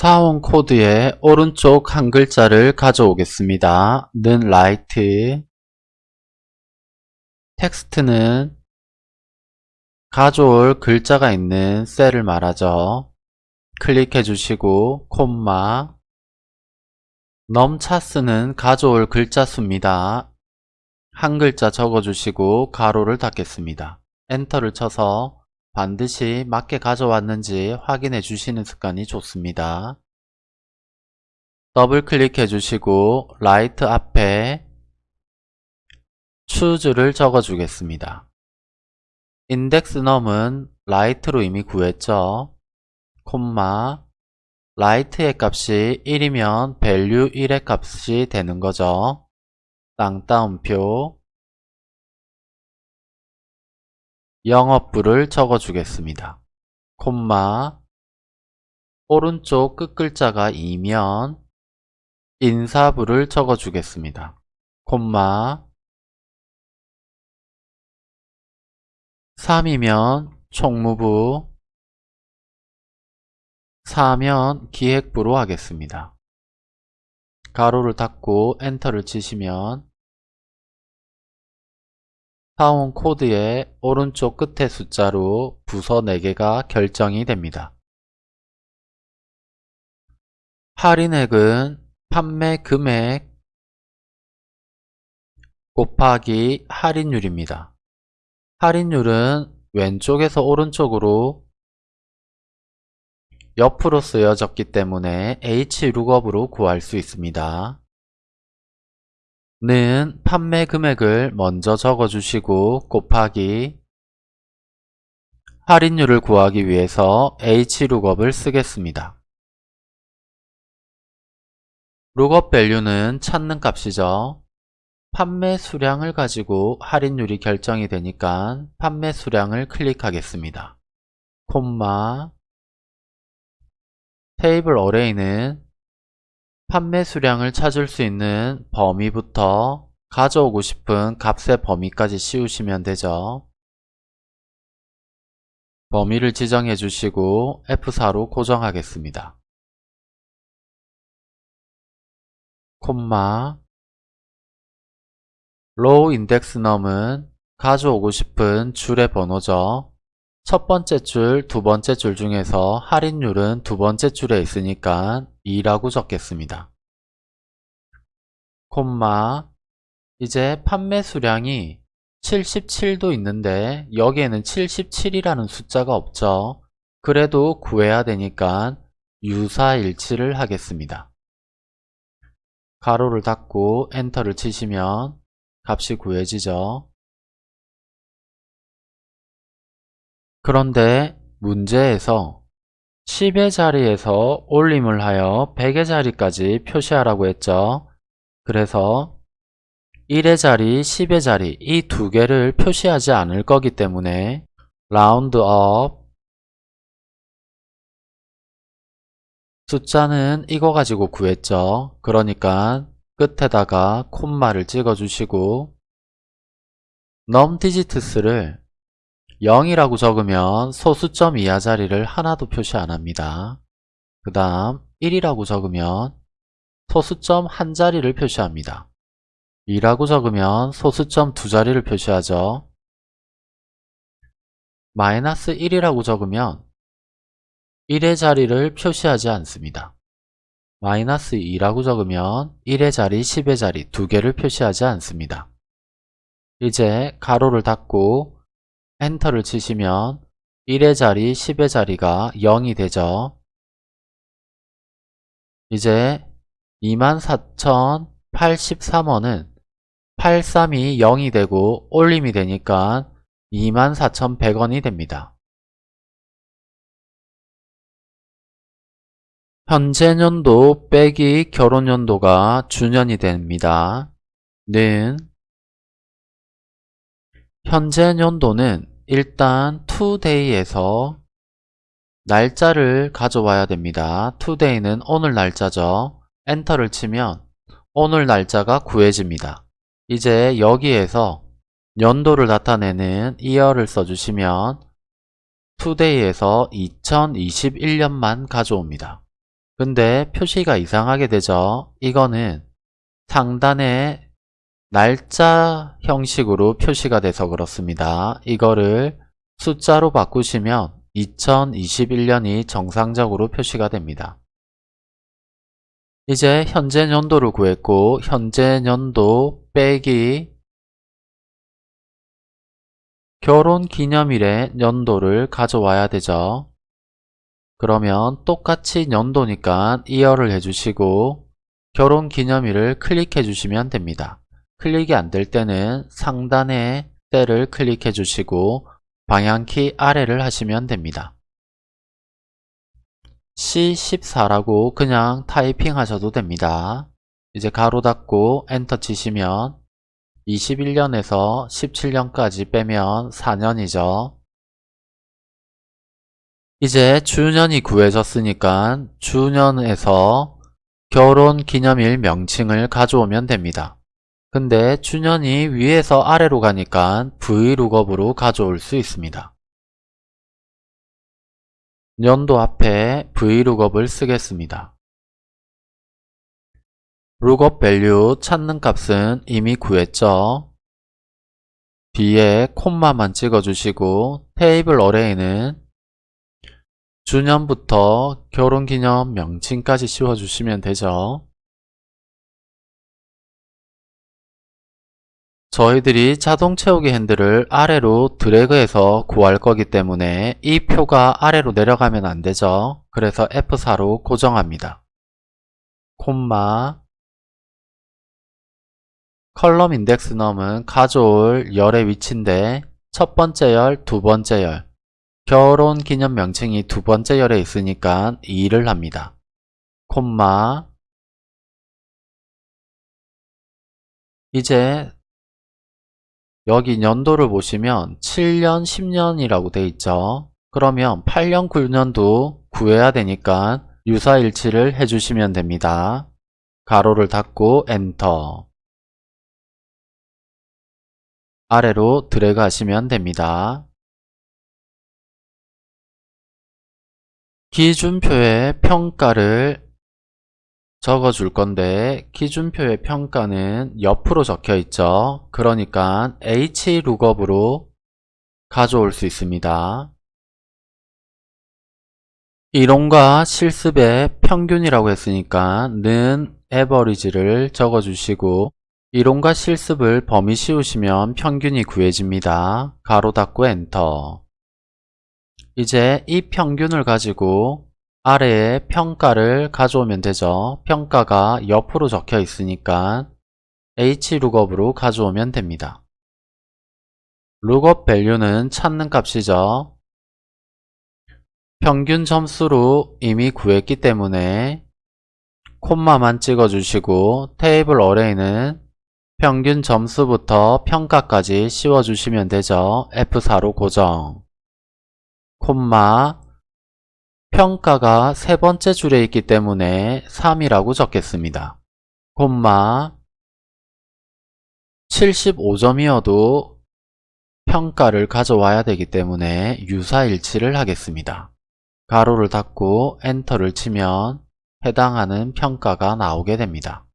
사원 코드의 오른쪽 한 글자를 가져오겠습니다. 는 right text는 가져올 글자가 있는 셀을 말하죠. 클릭해 주시고 콤마 num chars는 가져올 글자 수입니다. 한 글자 적어주시고 가로를 닫겠습니다. 엔터를 쳐서 반드시 맞게 가져왔는지 확인해 주시는 습관이 좋습니다. 더블 클릭해 주시고 right 앞에 choose를 적어 주겠습니다. index num은 right로 이미 구했죠. 콤마 right의 값이 1이면 value 1의 값이 되는 거죠. 쌍따옴표 영업부를 적어 주겠습니다. 콤마 오른쪽 끝글자가 2면 인사부를 적어 주겠습니다. 콤마 3이면 총무부 4면 기획부로 하겠습니다. 가로를 닫고 엔터를 치시면 사원 코드의 오른쪽 끝에 숫자로 부서 4개가 결정이 됩니다. 할인액은 판매 금액 곱하기 할인율입니다. 할인율은 왼쪽에서 오른쪽으로 옆으로 쓰여졌기 때문에 hlookup으로 구할 수 있습니다. 는 판매 금액을 먼저 적어주시고 곱하기 할인율을 구하기 위해서 hlookup을 쓰겠습니다. lookup value는 찾는 값이죠. 판매 수량을 가지고 할인율이 결정이 되니까 판매 수량을 클릭하겠습니다. 콤마 테이블 어레이는 판매 수량을 찾을 수 있는 범위부터 가져오고 싶은 값의 범위까지 씌우시면 되죠. 범위를 지정해 주시고 F4로 고정하겠습니다. 콤마 row index num은 가져오고 싶은 줄의 번호죠. 첫 번째 줄, 두 번째 줄 중에서 할인율은 두 번째 줄에 있으니까 2라고 적겠습니다. 콤마 이제 판매 수량이 77도 있는데 여기에는 77이라는 숫자가 없죠. 그래도 구해야 되니까 유사일치를 하겠습니다. 가로를 닫고 엔터를 치시면 값이 구해지죠. 그런데 문제에서 10의 자리에서 올림을 하여 100의 자리까지 표시하라고 했죠. 그래서 1의 자리, 10의 자리 이 두 개를 표시하지 않을 거기 때문에 roundup 숫자는 이거 가지고 구했죠. 그러니까 끝에다가 콤마를 찍어주시고 num digits를 0이라고 적으면 소수점 이하 자리를 하나도 표시 안합니다. 그 다음 1이라고 적으면 소수점 한 자리를 표시합니다. 2라고 적으면 소수점 두 자리를 표시하죠. 마이너스 1이라고 적으면 1의 자리를 표시하지 않습니다. 마이너스 2라고 적으면 1의 자리, 10의 자리 두 개를 표시하지 않습니다. 이제 가로를 닫고 엔터를 치시면 1의 자리, 10의 자리가 0이 되죠. 이제 24,083원은 83이 0이 되고 올림이 되니까 24,100원이 됩니다. 현재 년도 빼기 결혼 연도가 주년이 됩니다. 는 현재 연도는 일단 today에서 날짜를 가져와야 됩니다. today는 오늘 날짜죠. 엔터를 치면 오늘 날짜가 구해집니다. 이제 여기에서 연도를 나타내는 year를 써주시면 today에서 2021년만 가져옵니다. 근데 표시가 이상하게 되죠. 이거는 상단에 날짜 형식으로 표시가 돼서 그렇습니다. 이거를 숫자로 바꾸시면 2021년이 정상적으로 표시가 됩니다. 이제 현재 연도를 구했고 현재 연도 빼기 결혼 기념일의 연도를 가져와야 되죠. 그러면 똑같이 연도니까 이어를 해주시고 결혼 기념일을 클릭해 주시면 됩니다. 클릭이 안 될 때는 상단에 셀을 클릭해 주시고 방향키 아래를 하시면 됩니다. C14라고 그냥 타이핑 하셔도 됩니다. 이제 가로 닫고 엔터 치시면 21년에서 17년까지 빼면 4년이죠. 이제 주년이 구해졌으니까 주년에서 결혼기념일 명칭을 가져오면 됩니다. 근데 주년이 위에서 아래로 가니까 VLOOKUP으로 가져올 수 있습니다. 연도 앞에 VLOOKUP을 쓰겠습니다. lookup value 찾는 값은 이미 구했죠. 뒤에 콤마만 찍어주시고 table array는 주년부터 결혼기념 명칭까지 씌워주시면 되죠. 저희들이 자동 채우기 핸들을 아래로 드래그해서 구할 거기 때문에 이 표가 아래로 내려가면 안 되죠. 그래서 F4로 고정합니다. 콤마 컬럼 인덱스 넘은 가져올 열의 위치인데 첫 번째 열, 두 번째 열 결혼 기념 명칭이 두 번째 열에 있으니까 2를 합니다. 콤마 이제 여기 연도를 보시면 7년, 10년이라고 돼 있죠. 그러면 8년, 9년도 구해야 되니까 유사일치를 해주시면 됩니다. 가로를 닫고 엔터 아래로 드래그 하시면 됩니다. 기준표의 평가를 적어줄 건데 기준표의 평가는 옆으로 적혀 있죠. 그러니까 hlookup으로 가져올 수 있습니다. 이론과 실습의 평균이라고 했으니까 는 average를 적어주시고 이론과 실습을 범위 씌우시면 평균이 구해집니다. 가로 닫고 엔터 이제 이 평균을 가지고 아래에 평가를 가져오면 되죠. 평가가 옆으로 적혀 있으니까 hlookup으로 가져오면 됩니다. lookup value는 찾는 값이죠. 평균 점수로 이미 구했기 때문에 콤마만 찍어주시고 테이블 어레이는 평균 점수부터 평가까지 씌워주시면 되죠. F4로 고정 콤마 평가가 세 번째 줄에 있기 때문에 3이라고 적겠습니다. 콤마 75점이어도 평가를 가져와야 되기 때문에 유사일치를 하겠습니다. 가로를 닫고 엔터를 치면 해당하는 평가가 나오게 됩니다.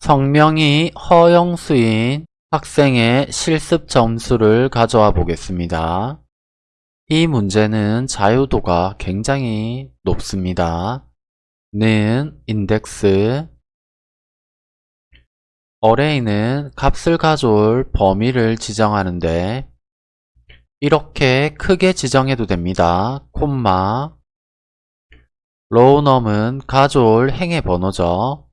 성명이 허영수인 학생의 실습 점수를 가져와 보겠습니다. 이 문제는 자유도가 굉장히 높습니다. 는 인덱스 어레이는 값을 가져올 범위를 지정하는데 이렇게 크게 지정해도 됩니다. 콤마 로우넘은 가져올 행의 번호죠.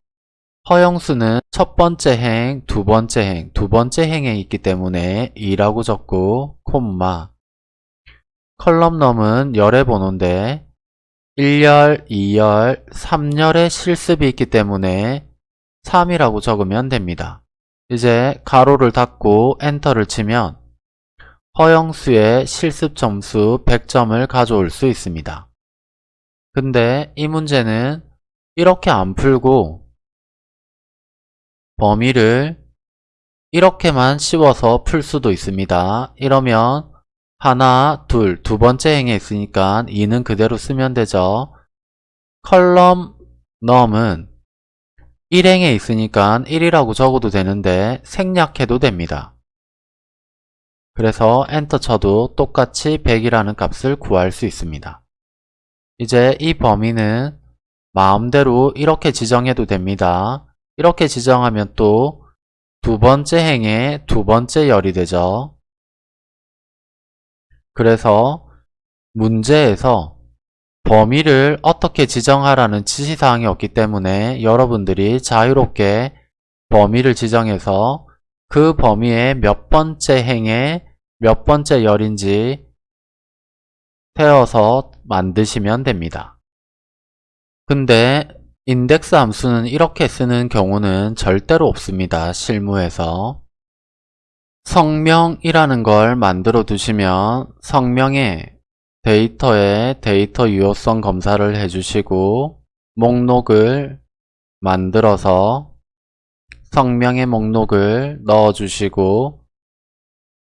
허영수는 첫 번째 행, 두 번째 행, 두 번째 행에 있기 때문에 2라고 적고 콤마 컬럼넘은 열의 번호인데 1열, 2열, 3열의 실습이 있기 때문에 3이라고 적으면 됩니다. 이제 가로를 닫고 엔터를 치면 허영수의 실습 점수 100점을 가져올 수 있습니다. 근데 이 문제는 이렇게 안 풀고 범위를 이렇게만 씌워서 풀 수도 있습니다. 이러면 하나, 둘, 두 번째 행에 있으니까 2는 그대로 쓰면 되죠. 컬럼 넘은 1행에 있으니까 1이라고 적어도 되는데 생략해도 됩니다. 그래서 엔터 쳐도 똑같이 100이라는 값을 구할 수 있습니다. 이제 이 범위는 마음대로 이렇게 지정해도 됩니다. 이렇게 지정하면 또 두 번째 행에 두 번째 열이 되죠. 그래서 문제에서 범위를 어떻게 지정하라는 지시사항이 없기 때문에 여러분들이 자유롭게 범위를 지정해서 그 범위의 몇 번째 행에 몇 번째 열인지 태워서 만드시면 됩니다. 근데 인덱스 함수는 이렇게 쓰는 경우는 절대로 없습니다. 실무에서. 성명이라는 걸 만들어 두시면 성명에 데이터에 데이터 유효성 검사를 해주시고 목록을 만들어서 성명의 목록을 넣어주시고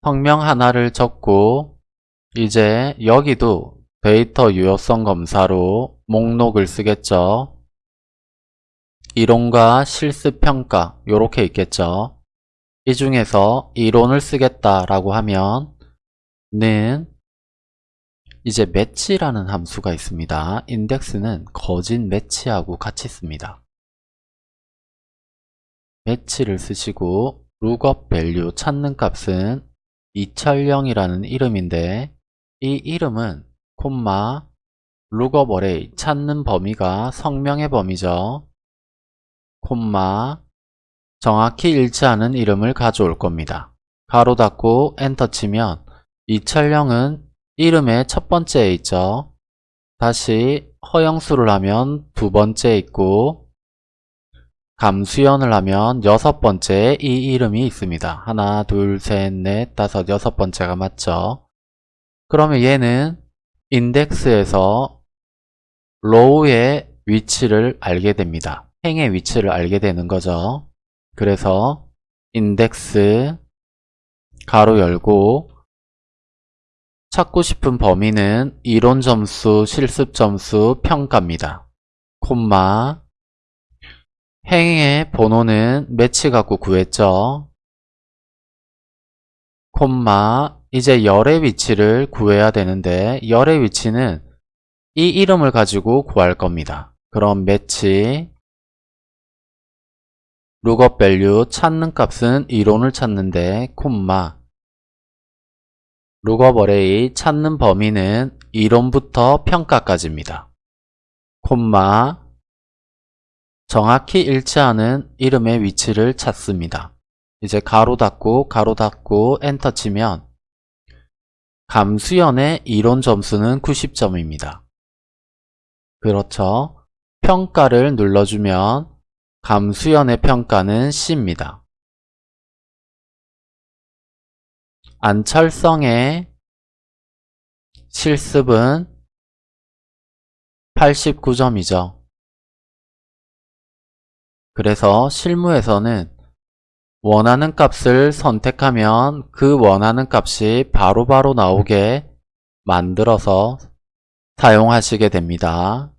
성명 하나를 적고 이제 여기도 데이터 유효성 검사로 목록을 쓰겠죠. 이론과 실습평가 이렇게 있겠죠. 이 중에서 이론을 쓰겠다라고 하면 는 이제 매치라는 함수가 있습니다. 인덱스는 거진 매치하고 같이 씁니다. 매치를 쓰시고 lookup value 찾는 값은 이철령이라는 이름인데 이 이름은 콤마 lookup array 찾는 범위가 성명의 범위죠. 콤마 정확히 일치하는 이름을 가져올 겁니다. 가로 닫고 엔터 치면 이철령은 이름의 첫 번째에 있죠. 다시 허영수를 하면 두 번째에 있고 감수연을 하면 여섯 번째에 이 이름이 있습니다. 하나, 둘, 셋, 넷, 다섯, 여섯 번째가 맞죠. 그러면 얘는 인덱스에서 로우의 위치를 알게 됩니다. 행의 위치를 알게 되는 거죠. 그래서 인덱스 가로 열고 찾고 싶은 범위는 이론 점수, 실습 점수, 평가입니다. 콤마 행의 번호는 매치 갖고 구했죠. 콤마 이제 열의 위치를 구해야 되는데 열의 위치는 이 이름을 가지고 구할 겁니다. 그럼 매치 lookup value 찾는 값은 이론을 찾는데 콤마 lookup array 찾는 범위는 이론부터 평가까지입니다. 콤마 정확히 일치하는 이름의 위치를 찾습니다. 이제 가로 닫고 가로 닫고 엔터 치면 감수연의 이론 점수는 90점입니다. 그렇죠. 평가를 눌러주면 감수연의 평가는 C입니다. 안철성의 실습은 89점이죠. 그래서 실무에서는 원하는 값을 선택하면 그 원하는 값이 바로바로 바로 나오게 만들어서 사용하시게 됩니다.